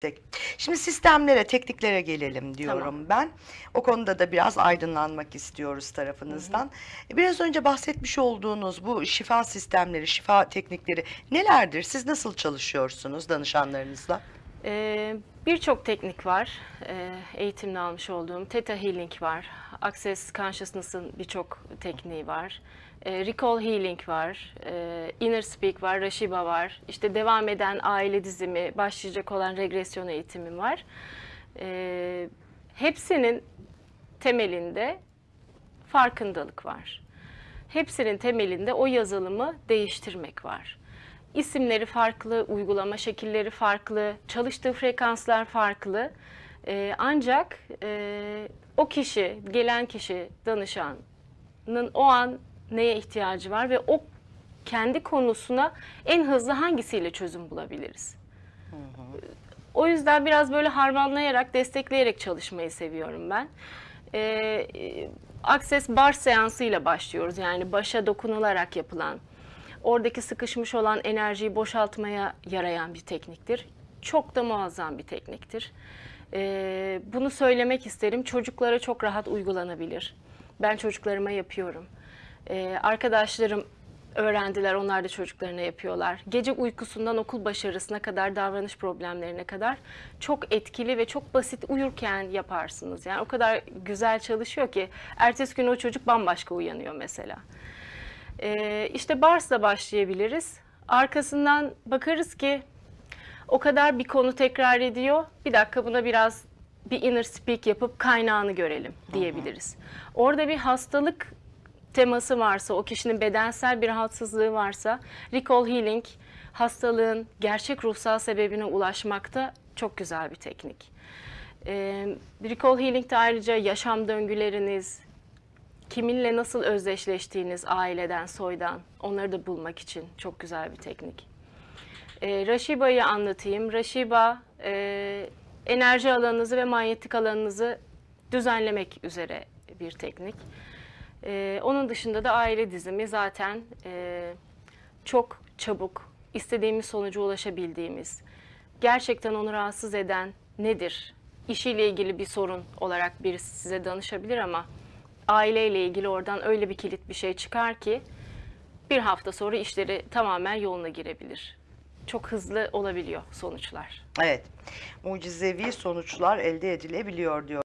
Tek- Şimdi sistemlere, tekniklere gelelim diyorum ben. O konuda da biraz aydınlanmak istiyoruz tarafınızdan. E, Biraz önce bahsetmiş olduğunuz bu şifa sistemleri, şifa teknikleri nelerdir? Siz nasıl çalışıyorsunuz danışanlarınızla? Ee, Birçok teknik var. Ee, eğitimini almış olduğum Theta Healing var. Access Consciousness'ın birçok tekniği var. Ee, Recall Healing var. Ee, Inner Speak var. Rashiba var. İşte devam eden aile dizimi, başlayacak olan regresyon eğitimim var. Ee, hepsinin temelinde farkındalık var. Hepsinin temelinde o yazılımı değiştirmek var. İsimleri farklı, uygulama şekilleri farklı, çalıştığı frekanslar farklı. Ee, ancak e, o kişi, gelen kişi, danışanın o an neye ihtiyacı var ve o kendi konusuna en hızlı hangisiyle çözüm bulabiliriz? O yüzden biraz böyle harmanlayarak, destekleyerek çalışmayı seviyorum ben. Ee, e, Access bar seansıyla başlıyoruz. Yani başa dokunularak yapılan, oradaki sıkışmış olan enerjiyi boşaltmaya yarayan bir tekniktir. Çok da muazzam bir tekniktir. Ee, bunu söylemek isterim. Çocuklara çok rahat uygulanabilir. Ben çocuklarıma yapıyorum. Ee, arkadaşlarım öğrendiler, onlar da çocuklarına yapıyorlar. Gece uykusundan okul başarısına kadar, davranış problemlerine kadar çok etkili ve çok basit uyurken yaparsınız. Yani o kadar güzel çalışıyor ki ertesi gün o çocuk bambaşka uyanıyor mesela. Ee, işte Bars'la başlayabiliriz. Arkasından bakarız ki o kadar bir konu tekrar ediyor. Bir dakika buna biraz bir inner speak yapıp kaynağını görelim diyebiliriz. Orada bir hastalık teması varsa, o kişinin bedensel bir rahatsızlığı varsa, recall healing hastalığın gerçek ruhsal sebebine ulaşmakta çok güzel bir teknik. Ee, recall healing'de ayrıca yaşam döngüleriniz, kiminle nasıl özdeşleştiğiniz aileden, soydan onları da bulmak için çok güzel bir teknik. E, Rashiba'yı anlatayım. Rashiba e, enerji alanınızı ve manyetik alanınızı düzenlemek üzere bir teknik. E, onun dışında da aile dizimi zaten e, çok çabuk istediğimiz sonuca ulaşabildiğimiz, gerçekten onu rahatsız eden nedir? İşiyle ilgili bir sorun olarak birisi size danışabilir ama aileyle ilgili oradan öyle bir kilit bir şey çıkar ki bir hafta sonra işleri tamamen yoluna girebilir. Çok hızlı olabiliyor sonuçlar. Evet, mucizevi sonuçlar elde edilebiliyor diyor.